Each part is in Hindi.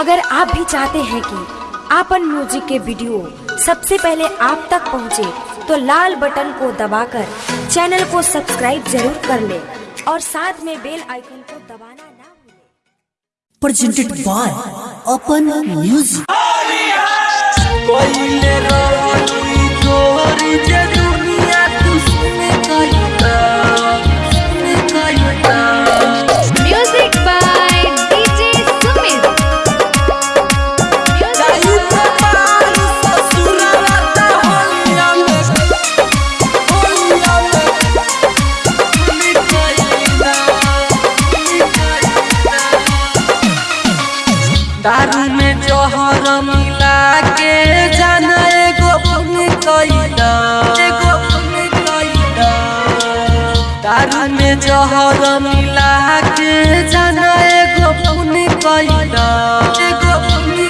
अगर आप भी चाहते हैं कि आपन म्यूज़िक के वीडियो सबसे पहले आप तक पहुँचे, तो लाल बटन को दबाकर चैनल को सब्सक्राइब ज़रूर कर ले और साथ में बेल आइकन को दबाना ना भूलें। प्रेजेंटेड बाय अपन म्यूज़िक दुनिया में जहर मिला के जाना एगो पुण्य कैदा एगो पुण्य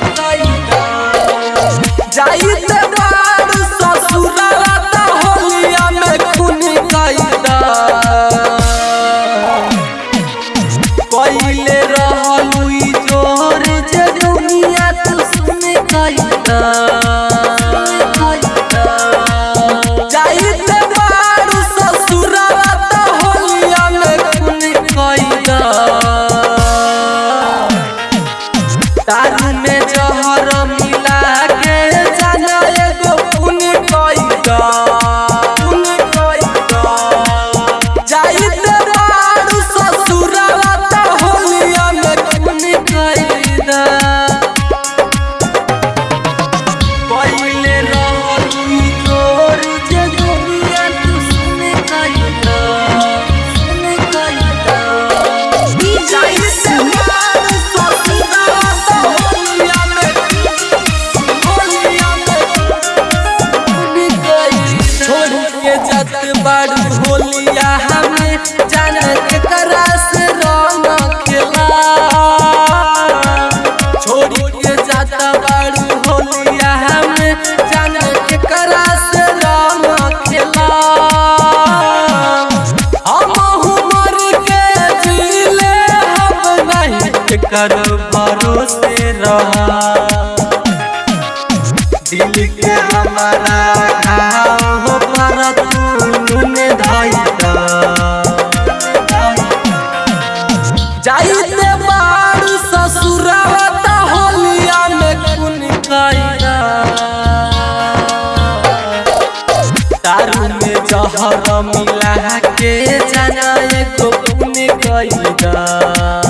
मिला के जाना एक तो पुण्य कई दा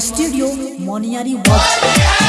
studio Moniari Watch.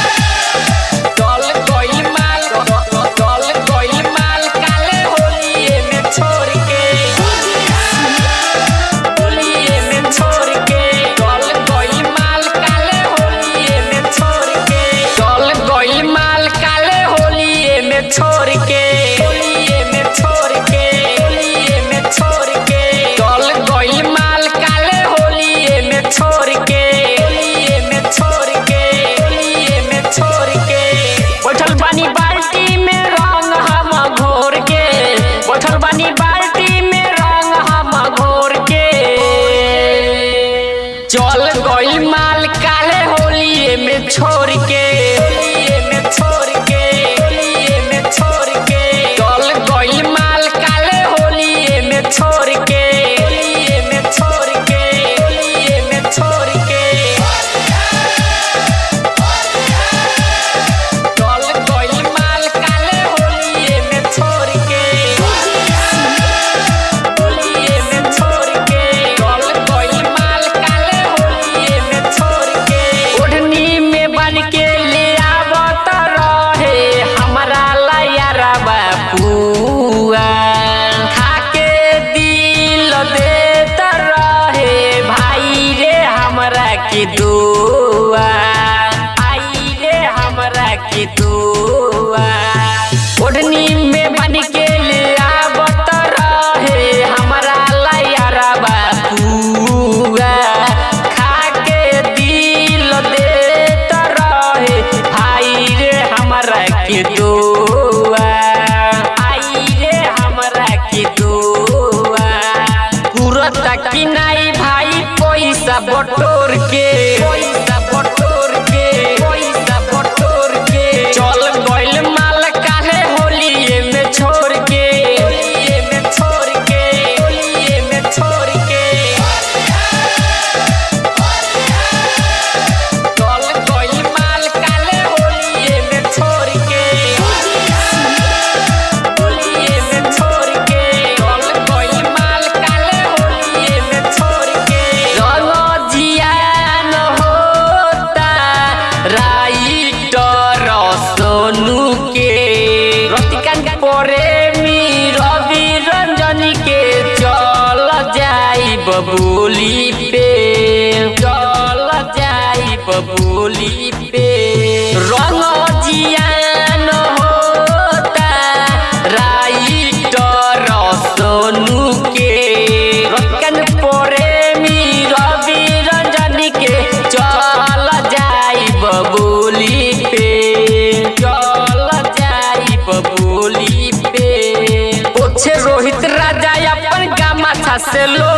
Barcelona.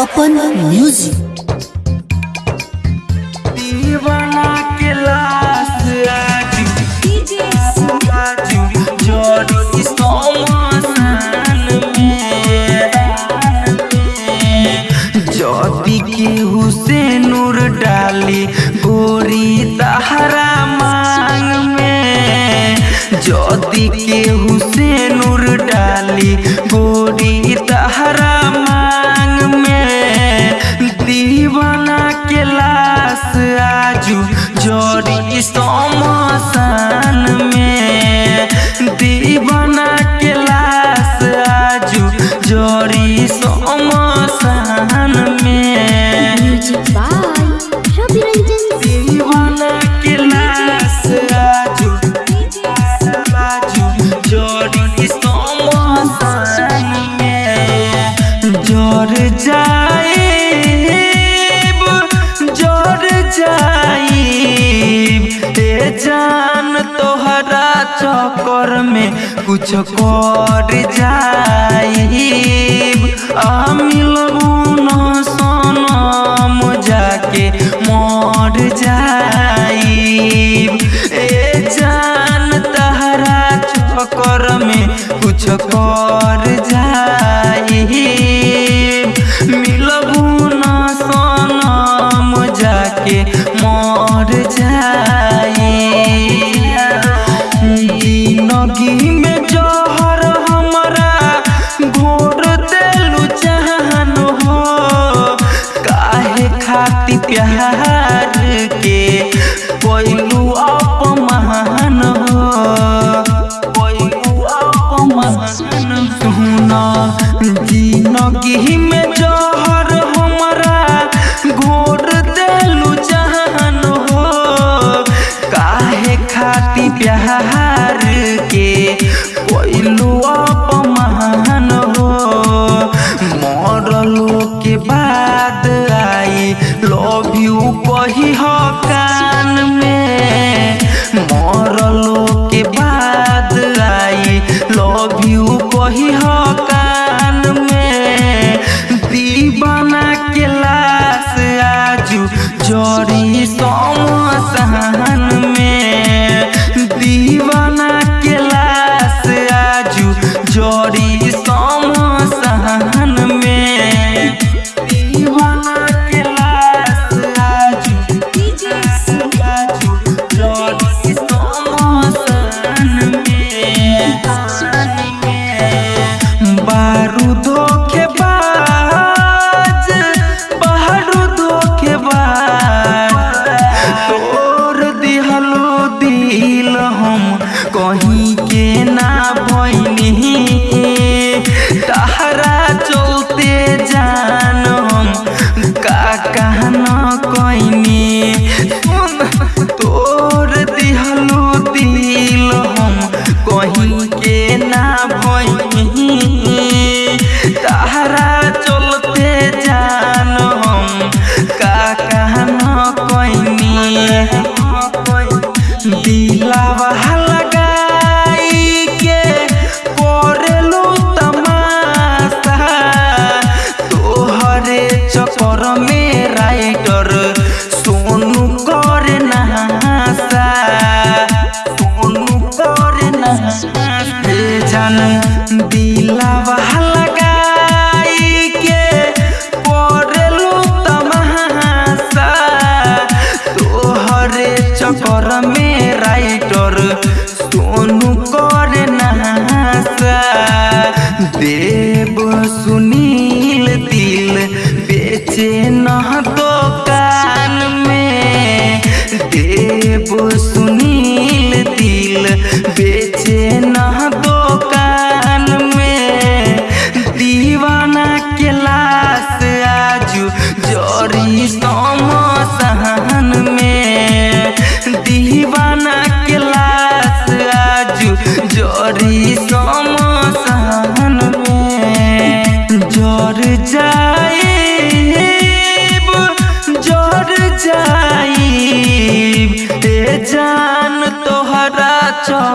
अपन म्यूज़िक दीवाना के नूर डाली गोरी तहरा मांग में। के हुसैन नूर डाली गोरी तहरा चक्कर में कुछ कर जाइब hoy बाद आई लव यू कही हो कान में। मरलो के बाद आई लव यू कही हो कान में। दीवाना के लाश आजू जड़ी समसान ना भइनी तहरा चलते जान हम का कहना कइनी सुन तोर दिहलो दिल हम कहीं के ना भइनी तहरा चलते जान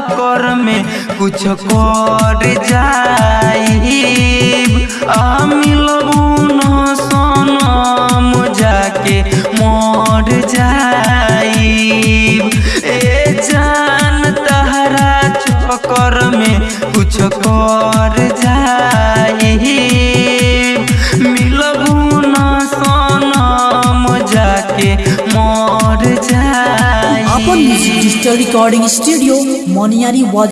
चक्कर में कुछ कर जाइब। आ मिलबू न सनम जाके मर ए जान तहरा चक्कर में कुछ कर जाइब। मिलबू न सनम जाके मर जाइब अपन music digital recording studio Moniari watch